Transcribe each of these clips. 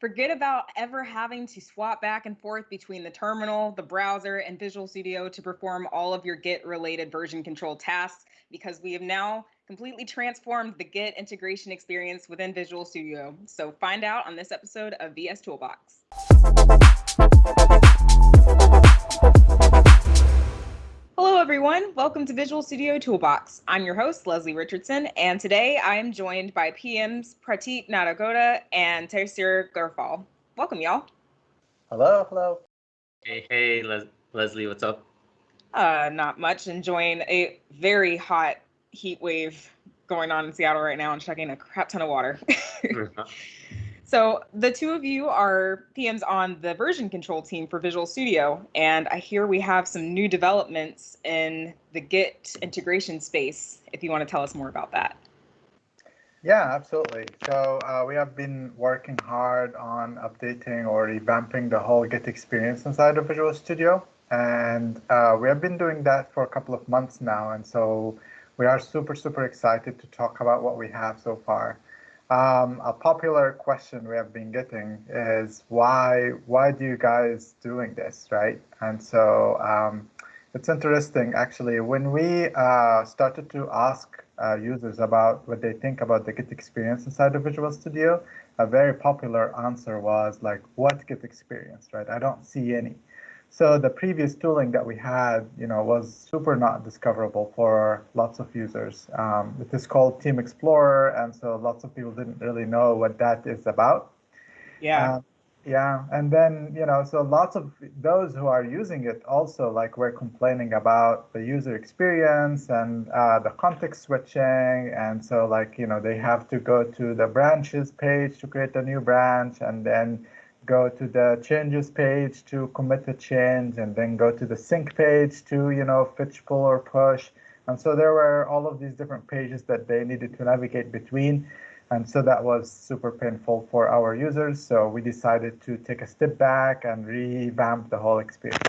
Forget about ever having to swap back and forth between the terminal, the browser, and Visual Studio to perform all of your Git related version control tasks because we have now completely transformed the Git integration experience within Visual Studio. So find out on this episode of VS Toolbox. Everyone. Welcome to Visual Studio Toolbox. I'm your host, Leslie Richardson, and today I am joined by PMs Pratik Nadagouda and Taysser Gherfal. Welcome, y'all. Hello, hello. Hey, hey, Les Leslie, what's up? Uh, not much. Enjoying a very hot heat wave going on in Seattle right now and chugging a crap ton of water. So the two of you are PMs on the version control team for Visual Studio, and I hear we have some new developments in the Git integration space. If you want to tell us more about that. Yeah, absolutely. So uh, we have been working hard on updating or revamping the whole Git experience inside of Visual Studio, and uh, we have been doing that for a couple of months now. And so we are super, super excited to talk about what we have so far. Um, a popular question we have been getting is why why do you guys doing this, right? And so um, it's interesting actually when we uh, started to ask uh, users about what they think about the Git experience inside of Visual Studio, a very popular answer was like, what Git experience, right? I don't see any. So the previous tooling that we had, you know, was super not discoverable for lots of users. Um, it is called Team Explorer, and so lots of people didn't really know what that is about. Yeah. Uh, yeah, and then you know, so lots of those who are using it also like we're complaining about the user experience and uh, the context switching, and so like you know they have to go to the branches page to create a new branch, and then go to the changes page to commit a change and then go to the sync page to, you know, fetch, pull, or push. And so there were all of these different pages that they needed to navigate between. And so that was super painful for our users. So we decided to take a step back and revamp the whole experience.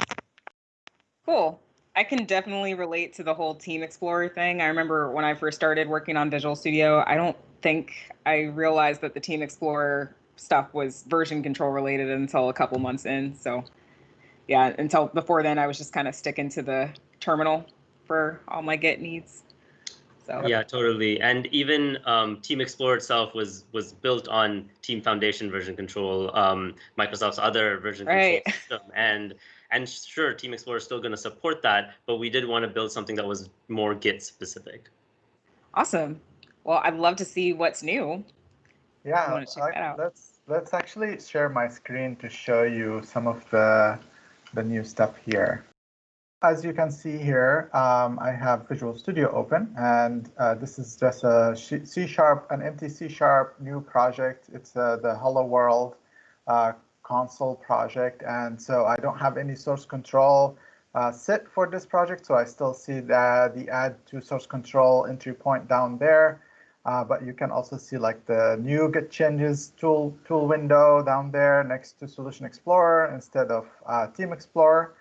Cool. I can definitely relate to the whole Team Explorer thing. I remember when I first started working on Visual Studio, I don't think I realized that the Team Explorer stuff was version control related until a couple months in. So yeah, until before then, I was just kind of sticking to the terminal for all my Git needs. So yeah, totally. And even um, Team Explorer itself was was built on Team Foundation version control, um, Microsoft's other version right. control system, and and sure, Team Explorer is still going to support that, but we did want to build something that was more Git specific. Awesome. Well, I'd love to see what's new. Yeah, I, let's let's actually share my screen to show you some of the, the new stuff here. As you can see here, um, I have Visual Studio open, and uh, this is just a C Sharp, an empty C Sharp new project. It's uh, the Hello World uh, console project, and so I don't have any source control uh, set for this project, so I still see the, the add to source control entry point down there. Uh, but you can also see like the new Git changes tool tool window down there next to Solution Explorer instead of uh, Team Explorer.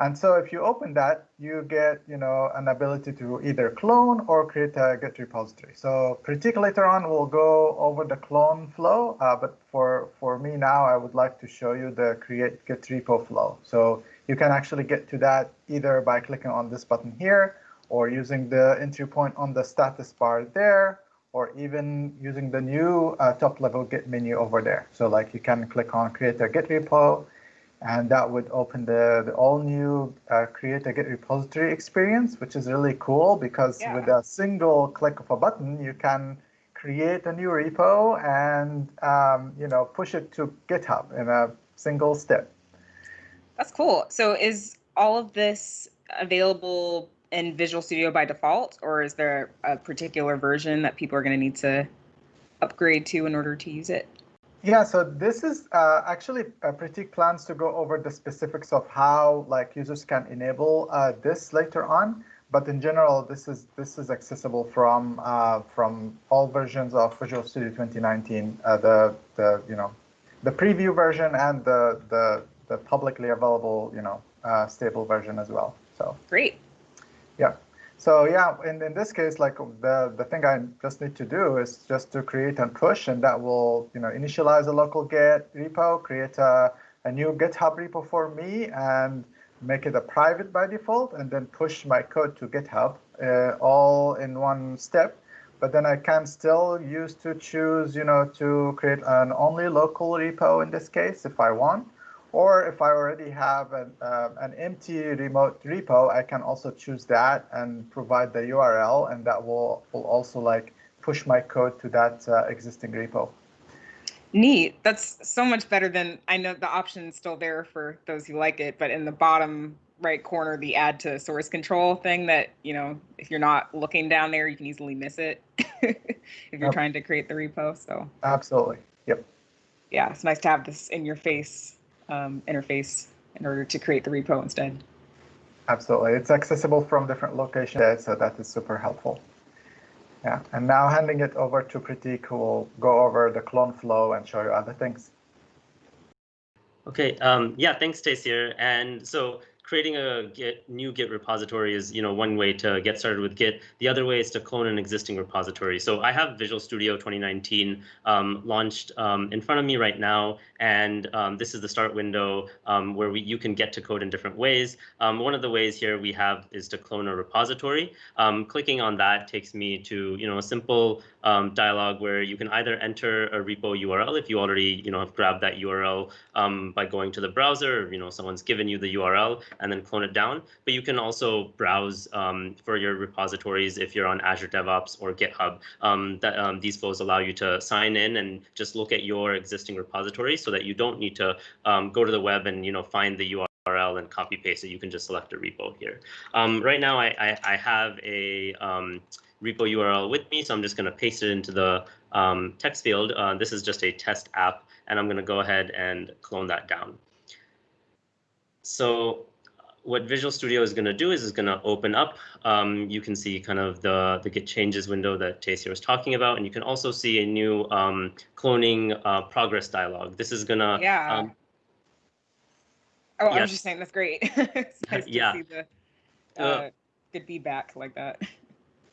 And so if you open that, you get you know an ability to either clone or create a Git repository. So Pratik later on we'll go over the clone flow, uh, but for for me now, I would like to show you the create Git repo flow. So you can actually get to that either by clicking on this button here or using the entry point on the status bar there or even using the new uh, top level Git menu over there. So like you can click on create a Git repo, and that would open the, the all new uh, create a Git repository experience, which is really cool because yeah. with a single click of a button, you can create a new repo and um, you know push it to GitHub in a single step. That's cool. So is all of this available in Visual Studio by default, or is there a particular version that people are going to need to upgrade to in order to use it? Yeah, so this is uh, actually uh, Pratik plans to go over the specifics of how like users can enable uh, this later on. But in general, this is this is accessible from uh, from all versions of Visual Studio 2019, uh, the the you know the preview version and the the the publicly available you know uh, stable version as well. So great. So yeah, in, in this case, like the, the thing I just need to do is just to create and push, and that will you know initialize a local Git repo, create a, a new GitHub repo for me, and make it a private by default, and then push my code to GitHub uh, all in one step. But then I can still use to choose, you know, to create an only local repo in this case if I want. Or if I already have an, uh, an empty remote repo, I can also choose that and provide the URL, and that will, will also like push my code to that uh, existing repo. Neat. That's so much better than I know the option is still there for those who like it, but in the bottom right corner, the add to source control thing that, you know, if you're not looking down there, you can easily miss it if you're yep. trying to create the repo. So absolutely. Yep. Yeah, it's nice to have this in your face um, interface in order to create the repo instead. Absolutely. It's accessible from different locations, so that is super helpful. Yeah, and now handing it over to Pratik, who will go over the clone flow and show you other things. Okay, um, yeah, thanks, Taysser. And so creating a Git new Git repository is you know one way to get started with Git. The other way is to clone an existing repository. So I have Visual Studio 2019 um, launched um, in front of me right now, and um, this is the start window um, where we, you can get to code in different ways. Um, one of the ways here we have is to clone a repository. Um, clicking on that takes me to you know a simple dialog where you can either enter a repo URL if you already you know have grabbed that URL by going to the browser. Or, you know someone's given you the URL and then clone it down. But you can also browse um, for your repositories if you're on Azure DevOps or GitHub. Um, that, um, these flows allow you to sign in and just look at your existing repository so that you don't need to um, go to the web and you know find the URL and copy paste it. You can just select a repo here. Um, right now, I, I, I have a um, repo URL with me, so I'm just going to paste it into the um, text field. Uh, this is just a test app, and I'm going to go ahead and clone that down. So what Visual Studio is going to do is is going to open up. Um, you can see kind of the, the Git changes window that Taysser was talking about, and you can also see a new um, cloning uh, progress dialog. This is going to yeah. Um, oh, yes. I was just saying that's great. it's nice yeah. to see the uh, uh, good feedback like that.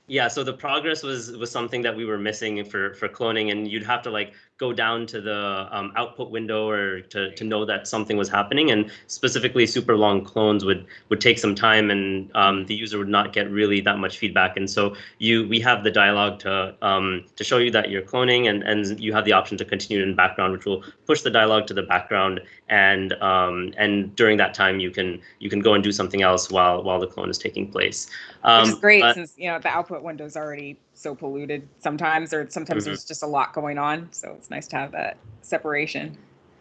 Yeah, so the progress was was something that we were missing for for cloning, and you'd have to like go down to the um, output window or to, to know that something was happening. And specifically, super long clones would would take some time, and um, the user would not get really that much feedback. And so you we have the dialog to um, to show you that you're cloning, and and you have the option to continue in background, which will push the dialog to the background. And um, and during that time, you can you can go and do something else while while the clone is taking place. Which is um, great since you know the output window is already so polluted sometimes, or sometimes mm-hmm. there's just a lot going on. So it's nice to have that separation.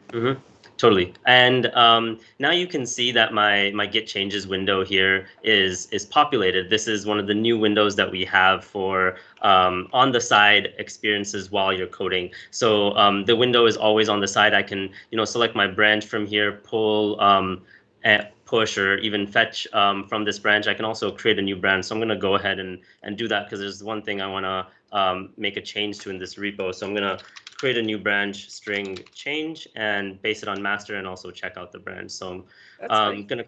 Mm-hmm. Totally. And um, now you can see that my my Git changes window here is is populated. This is one of the new windows that we have for um, on the side experiences while you're coding. So um, the window is always on the side. I can you know select my branch from here, pull um, push or even fetch um, from this branch. I can also create a new branch. So I'm going to go ahead and, and do that because there's one thing I want to um, make a change to in this repo. So I'm going to create a new branch string change and base it on master and also check out the branch. So I'm um, going to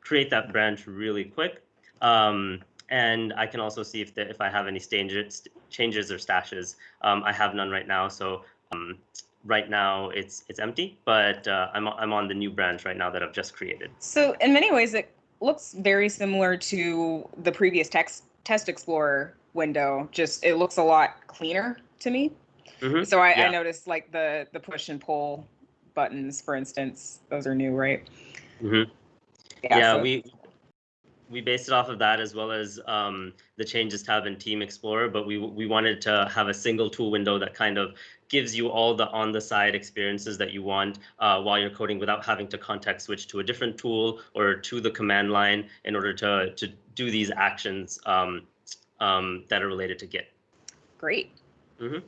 create that branch really quick. Um, and I can also see if the, if I have any changes, changes or stashes. Um, I have none right now. So um, right now it's it's empty, but uh, I'm I'm on the new branch right now that I've just created. So in many ways, it looks very similar to the previous text test explorer window. Just it looks a lot cleaner to me. Mm-hmm. So I, yeah. I noticed like the the push and pull buttons, for instance, those are new, right? Mm-hmm. Yeah, yeah so. we we based it off of that as well as um, the changes tab in Team Explorer, but we we wanted to have a single tool window that kind of gives you all the on the side experiences that you want uh, while you're coding without having to context switch to a different tool or to the command line in order to to do these actions um, um, that are related to Git. Great. Mm-hmm.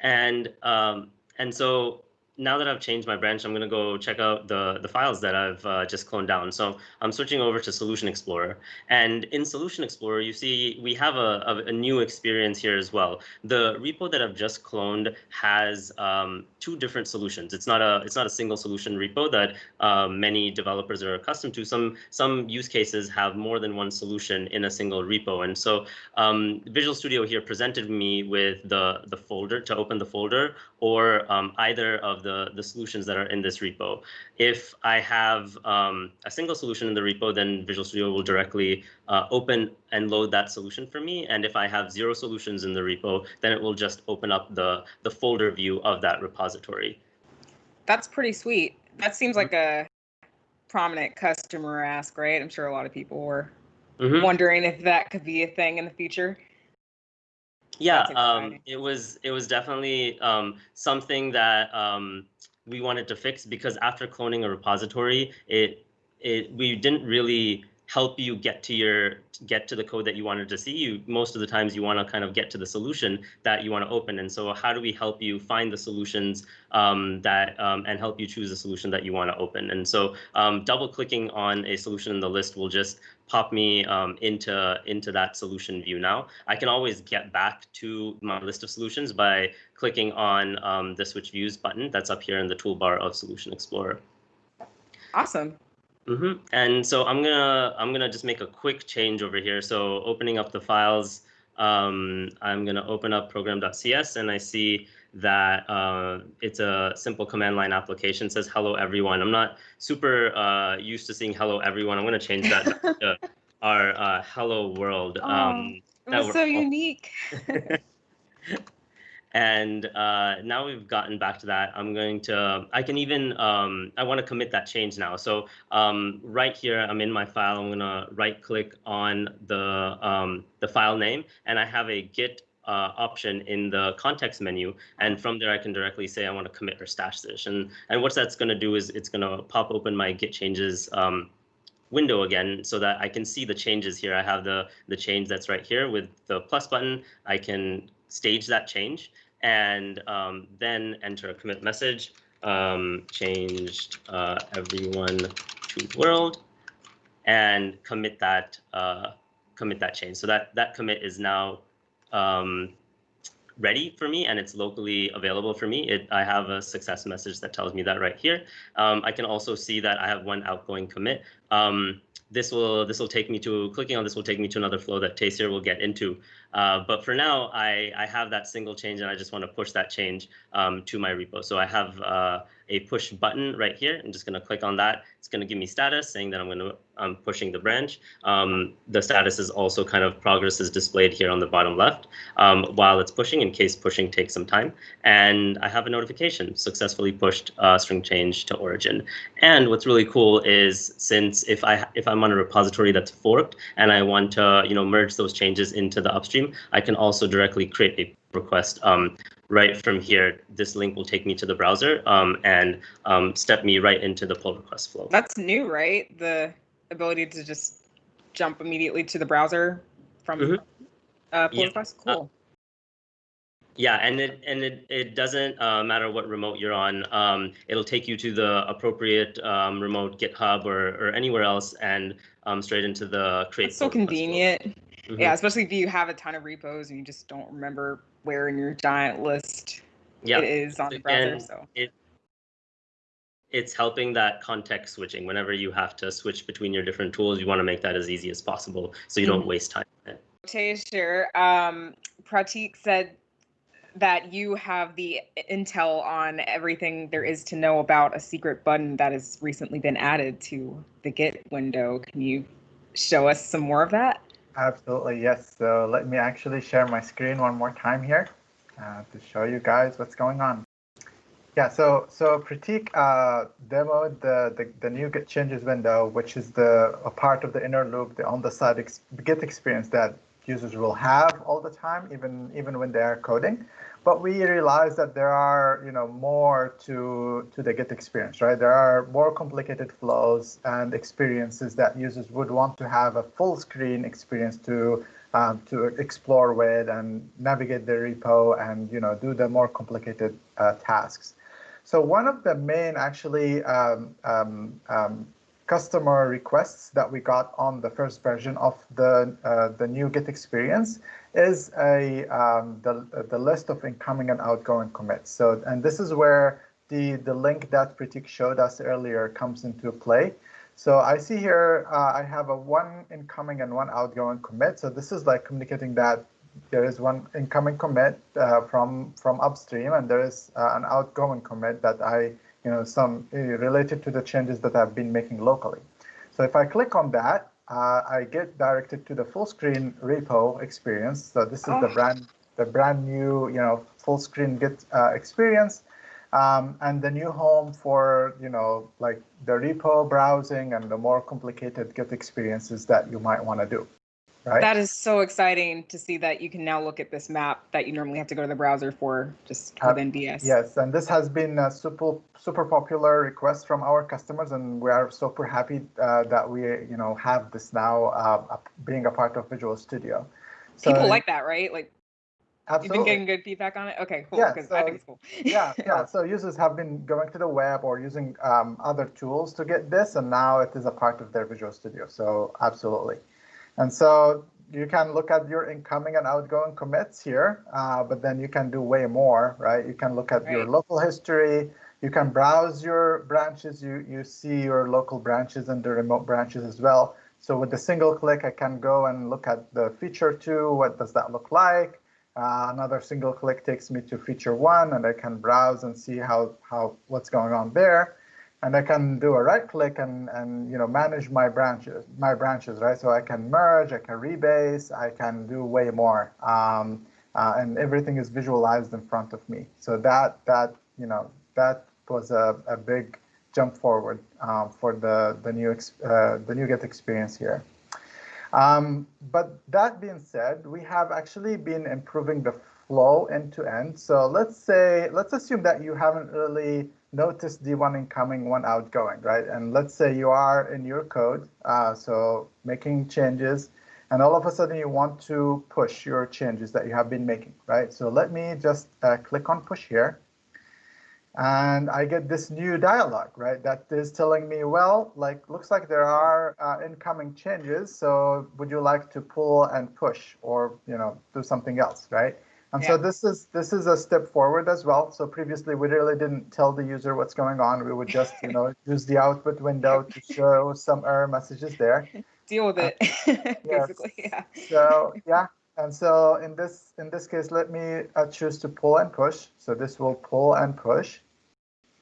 And um, and so now that I've changed my branch, I'm going to go check out the, the files that I've uh, just cloned down. So I'm switching over to Solution Explorer. And in Solution Explorer, you see we have a, a, a new experience here as well. The repo that I've just cloned has um, two different solutions. It's not a it's not a single solution repo that uh, many developers are accustomed to. Some some use cases have more than one solution in a single repo. And so um, Visual Studio here presented me with the, the folder to open the folder or um, either of the, the solutions that are in this repo. If I have um, a single solution in the repo, then Visual Studio will directly uh, open and load that solution for me. And if I have zero solutions in the repo, then it will just open up the, the folder view of that repository. That's pretty sweet. That seems like a prominent customer ask, right? I'm sure a lot of people were mm -hmm. wondering if that could be a thing in the future. Yeah, um, it was it was definitely um, something that um, we wanted to fix because after cloning a repository, it it we didn't really help you get to your get to the code that you wanted to see. You most of the times you want to kind of get to the solution that you want to open. And so how do we help you find the solutions um, that um, and help you choose the solution that you want to open? And so um, double clicking on a solution in the list will just pop me um, into into that solution view. Now I can always get back to my list of solutions by clicking on um, the switch views button that's up here in the toolbar of solution explorer. Awesome Mm-hmm. And so I'm gonna I'm gonna just make a quick change over here. So opening up the files, um, I'm gonna open up program.cs and I see that uh, it's a simple command line application. It says hello everyone. I'm not super uh, used to seeing hello everyone. I'm gonna change that to our uh, hello world. Oh, um, it was so unique. And uh, now we've gotten back to that, I'm going to, I can even, um, I want to commit that change now. So um, right here, I'm in my file, I'm going to right click on the, um, the file name, and I have a git uh, option in the context menu. And from there, I can directly say I want to commit or stash this. And, and what that's going to do is it's going to pop open my git changes um, window again so that I can see the changes here. I have the, the change that's right here with the plus button. I can stage that change and um, then enter a commit message, um, changed uh, everyone to world, and commit that uh, commit that change. So that that commit is now um, ready for me and it's locally available for me. It, I have a success message that tells me that right here. Um, I can also see that I have one outgoing commit. Um, this will this will take me to clicking on this will take me to another flow that Taysser will get into. Uh, but for now, I, I have that single change and I just want to push that change um, to my repo. So I have uh, a push button right here. I'm just going to click on that. It's going to give me status saying that I'm going to I'm pushing the branch. Um, the status is also kind of progress is displayed here on the bottom left um, while it's pushing in case pushing takes some time. And I have a notification successfully pushed uh, string change to origin. And what's really cool is since if I if I'm on a repository that's forked and I want to you know merge those changes into the upstream, I can also directly create a request um, right from here. This link will take me to the browser um, and um, step me right into the pull request flow. That's new, right? The ability to just jump immediately to the browser from mm -hmm. uh, pull yeah. request. Cool. Uh, yeah, and it and it, it doesn't uh, matter what remote you're on. Um, it'll take you to the appropriate um, remote GitHub or, or anywhere else and um, straight into the create. It's so convenient. -hmm. Yeah, especially if you have a ton of repos and you just don't remember where in your giant list yeah. it is on the browser. And so it, it's helping that context switching. Whenever you have to switch between your different tools, you want to make that as easy as possible so you don't waste time. Taysser, um, Pratik said that you have the intel on everything there is to know about a secret button that has recently been added to the Git window. Can you show us some more of that? Absolutely, yes. So let me actually share my screen one more time here uh, to show you guys what's going on. Yeah, so so Pratik uh, demoed the, the, the new Git changes window, which is the a part of the inner loop, the on-the-side ex Git experience that users will have all the time, even even when they are coding. But we realize that there are, you know, more to to the Git experience, right? There are more complicated flows and experiences that users would want to have a full screen experience to um, to explore with and navigate the repo and you know do the more complicated uh, tasks. So one of the main actually um, um, um, customer requests that we got on the first version of the uh, the new Git experience is a um, the the list of incoming and outgoing commits. So and this is where the the link that Pratik showed us earlier comes into play. So I see here uh, I have a one incoming and one outgoing commit. So this is like communicating that there is one incoming commit uh, from from upstream, and there is uh, an outgoing commit that I, you know, some uh, related to the changes that I've been making locally. So if I click on that, uh, I get directed to the full screen repo experience. So this is oh. the brand the brand new, you know, full screen Git uh, experience. Um, and the new home for you know like the repo browsing and the more complicated Git experiences that you might want to do. Right. That is so exciting to see that you can now look at this map that you normally have to go to the browser for just uh, within VS. Yes, and this has been a super super popular request from our customers, and we are super happy uh, that we you know have this now uh, being a part of Visual Studio. So, People like that, right? Like Absolutely. You've been getting good feedback on it? Okay, cool. Yeah, so, I think it's cool. yeah, yeah. So users have been going to the web or using um, other tools to get this, and now it is a part of their Visual Studio. So absolutely. And so you can look at your incoming and outgoing commits here, uh, but then you can do way more, right? You can look at right. your local history. You can browse your branches. You, you see your local branches and the remote branches as well. So with a single click, I can go and look at the feature two. What does that look like? Uh, another single click takes me to feature one, and I can browse and see how, how what's going on there and I can do a right click and, and you know manage my branches, my branches, right? So I can merge, I can rebase, I can do way more, um, uh, and everything is visualized in front of me. So that that you know that was a, a big jump forward um, for the the new uh, the new Git experience here. Um, but that being said, we have actually been improving the flow end to end. So let's say let's assume that you haven't really notice the one incoming, one outgoing, right? And let's say you are in your code, uh, so making changes, and all of a sudden you want to push your changes that you have been making, right? So let me just uh, click on push here. And I get this new dialog, right? That is telling me, well, like, looks like there are uh, incoming changes. So would you like to pull and push or, you know, do something else, right? And yeah. so this is this is a step forward as well. So previously we really didn't tell the user what's going on. We would just you know use the output window to show some error messages there. Deal with it, uh, basically. Yeah. So yeah, and so in this in this case, let me uh, choose to pull and push. So this will pull and push.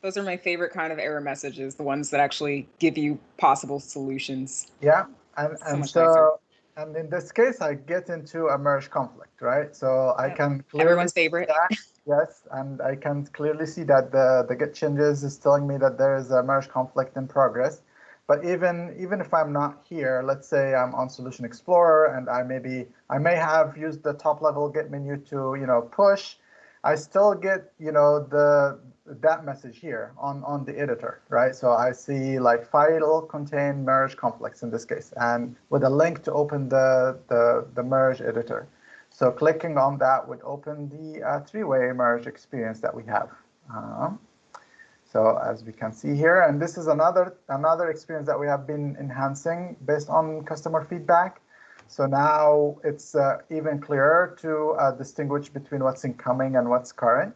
Those are my favorite kind of error messages, the ones that actually give you possible solutions. Yeah, and so and so and in this case, I get into a merge conflict, right? So I can everyone's favorite. That, yes, and I can clearly see that the the git changes is telling me that there is a merge conflict in progress. But even even if I'm not here, let's say I'm on Solution Explorer and I maybe I may have used the top level git menu to you know push, I still get you know the that message here on, on the editor, right? So I see like file contain merge conflicts in this case, and with a link to open the, the, the merge editor. So clicking on that would open the uh, three-way merge experience that we have. Um, so as we can see here, and this is another another experience that we have been enhancing based on customer feedback. So now it's uh, even clearer to uh, distinguish between what's incoming and what's current.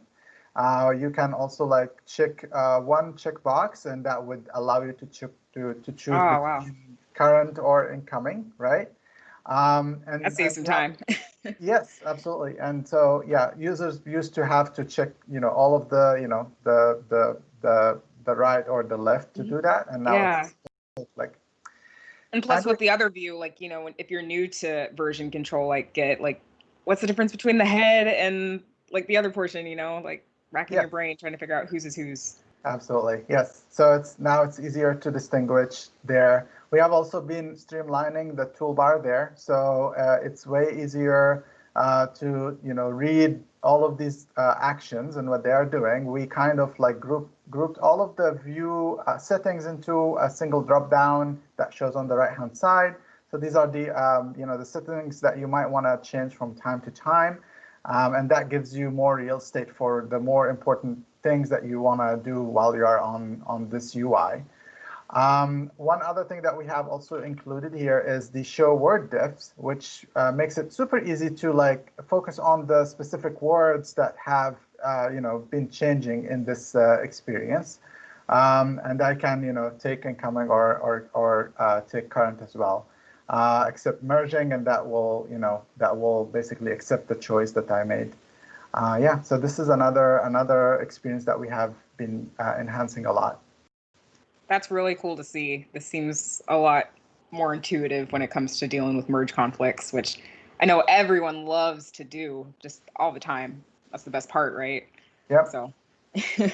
Uh, you can also like check uh, one checkbox, and that would allow you to to to choose oh, wow. current or incoming, right? Um, and that saves some time. yes, absolutely. And so yeah, users used to have to check, you know, all of the, you know, the the the the right or the left to do mm-hmm. that, and now yeah. it's like. And plus, with the other view, like you know, if you're new to version control, like Git like, what's the difference between the head and like the other portion? You know, like racking yeah. your brain trying to figure out whose is whose. Absolutely, yes. So it's now it's easier to distinguish there. We have also been streamlining the toolbar there, so uh, it's way easier uh, to you know read all of these uh, actions and what they are doing. We kind of like group grouped all of the view uh, settings into a single drop down that shows on the right hand side. So these are the um, you know the settings that you might want to change from time to time. Um, and that gives you more real estate for the more important things that you want to do while you are on, on this UI. Um, one other thing that we have also included here is the show word diffs, which uh, makes it super easy to like focus on the specific words that have uh, you know been changing in this uh, experience. Um, and I can you know take incoming or or or uh, take current as well, uh, except merging, and that will you know that will basically accept the choice that I made. Uh, yeah, so this is another another experience that we have been enhancing a lot that's really cool to see. This seems a lot more intuitive when it comes to dealing with merge conflicts, which I know everyone loves to do just all the time. That's the best part, right? Yep. So.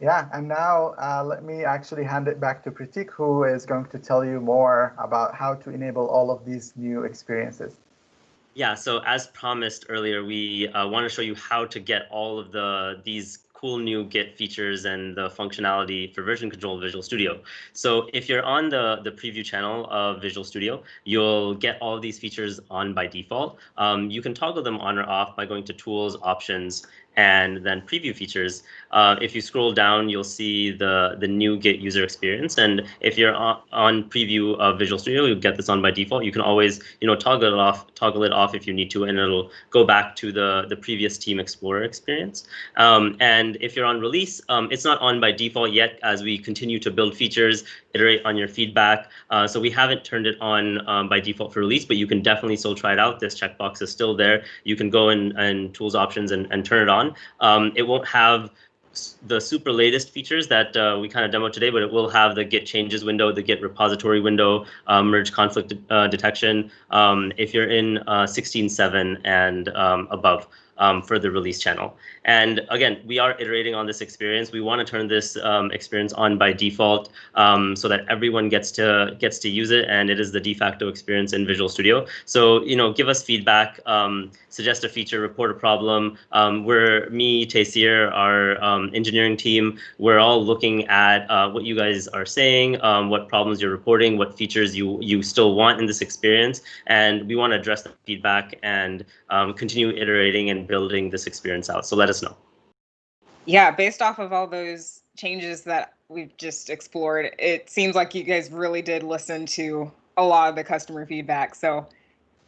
yeah, and now uh, let me actually hand it back to Pratik, who is going to tell you more about how to enable all of these new experiences. Yeah, so as promised earlier, we uh, want to show you how to get all of the these cool new Git features and the functionality for version control of Visual Studio. So if you're on the, the preview channel of Visual Studio, you'll get all of these features on by default. Um, you can toggle them on or off by going to Tools, Options, and then preview features. Uh, if you scroll down, you'll see the, the new Git user experience. And if you're on, on preview of Visual Studio, you'll get this on by default. You can always, you know, toggle it off, toggle it off if you need to, and it'll go back to the, the previous Team Explorer experience. Um, and if you're on release, um, it's not on by default yet as we continue to build features, iterate on your feedback. Uh, so we haven't turned it on um, by default for release, but you can definitely still try it out. This checkbox is still there. You can go in and tools options and, and turn it on. Um, it won't have the super latest features that uh, we kind of demoed today, but it will have the Git changes window, the Git repository window, uh, merge conflict uh, detection um, if you're in 16.7 uh, and um, above um, for the release channel. And again, we are iterating on this experience. We want to turn this um, experience on by default um, so that everyone gets to gets to use it, and it is the de facto experience in Visual Studio. So you know, give us feedback, um, suggest a feature, report a problem. Um, we're me, Taysser, our um, engineering team. We're all looking at uh, what you guys are saying, what problems you're reporting, what features you you still want in this experience, and we want to address the feedback and continue iterating and building this experience out. So let us know. Yeah, based off of all those changes that we've just explored, it seems like you guys really did listen to a lot of the customer feedback. So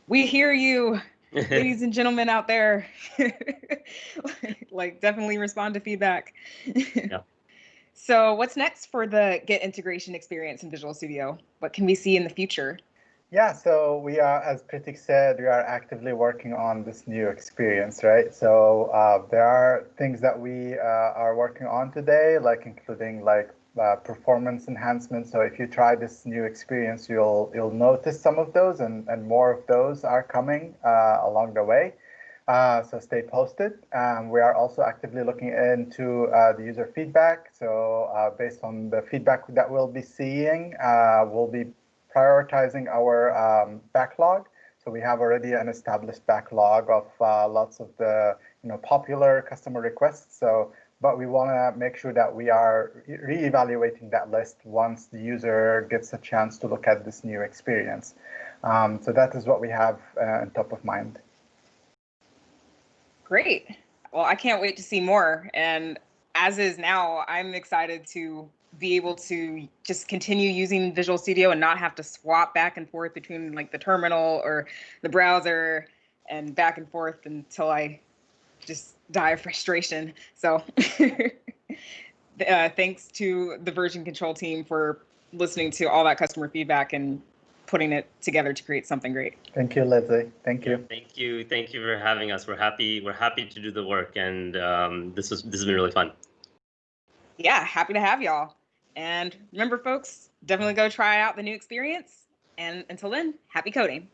we hear you, ladies and gentlemen out there. like, definitely respond to feedback. yeah. So, what's next for the Git integration experience in Visual Studio? What can we see in the future? Yeah, so we are, as Pratik said, we are actively working on this new experience, right? So uh, there are things that we uh, are working on today, like including like uh, performance enhancements. So if you try this new experience, you'll you'll notice some of those, and and more of those are coming uh, along the way. Uh, so stay posted. Um, we are also actively looking into uh, the user feedback. So based on the feedback that we'll be seeing, we'll be prioritizing our um, backlog. So we have already an established backlog of uh, lots of the you know popular customer requests. So, but we want to make sure that we are re-evaluating that list once the user gets a chance to look at this new experience. Um, so that is what we have uh, on top of mind. Great. Well, I can't wait to see more. And as is now, I'm excited to be able to just continue using Visual Studio and not have to swap back and forth between like the terminal or the browser and back and forth until I just die of frustration. So uh, thanks to the version control team for listening to all that customer feedback and putting it together to create something great. Thank you, Leslie. Thank you. Thank you. Thank you for having us. We're happy. We're happy to do the work, and um, this was this has been really fun. Yeah, happy to have y'all. And remember, folks, definitely go try out the new experience. And until then, happy coding.